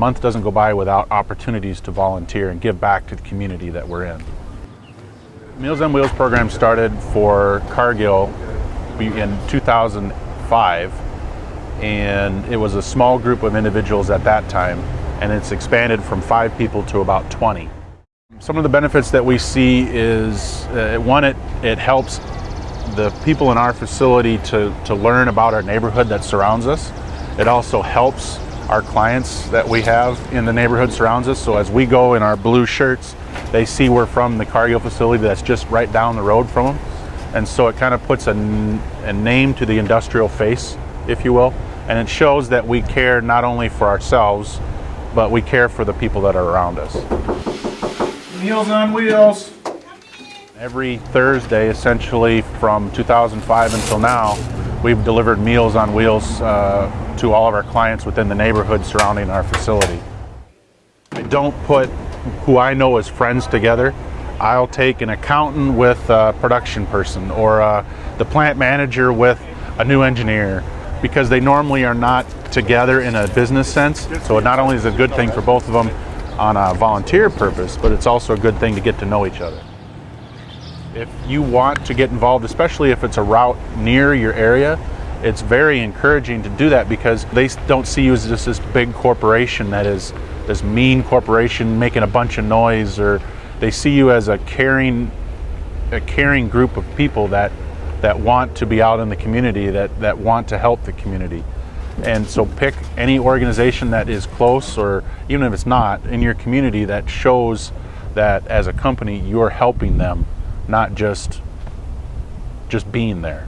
month doesn't go by without opportunities to volunteer and give back to the community that we're in. Meals on Wheels program started for Cargill in 2005 and it was a small group of individuals at that time and it's expanded from five people to about 20. Some of the benefits that we see is uh, one, it, it helps the people in our facility to, to learn about our neighborhood that surrounds us. It also helps our clients that we have in the neighborhood surrounds us. So as we go in our blue shirts, they see we're from the Cargill facility that's just right down the road from them. And so it kind of puts a, a name to the industrial face, if you will. And it shows that we care not only for ourselves, but we care for the people that are around us. Meals on Wheels. Every Thursday, essentially from 2005 until now, we've delivered Meals on Wheels uh, to all of our clients within the neighborhood surrounding our facility. I don't put who I know as friends together. I'll take an accountant with a production person or uh, the plant manager with a new engineer because they normally are not together in a business sense. So it not only is a good thing for both of them on a volunteer purpose, but it's also a good thing to get to know each other. If you want to get involved, especially if it's a route near your area, it's very encouraging to do that because they don't see you as just this big corporation that is this mean corporation making a bunch of noise or they see you as a caring a caring group of people that that want to be out in the community that that want to help the community. And so pick any organization that is close or even if it's not in your community that shows that as a company you're helping them, not just just being there.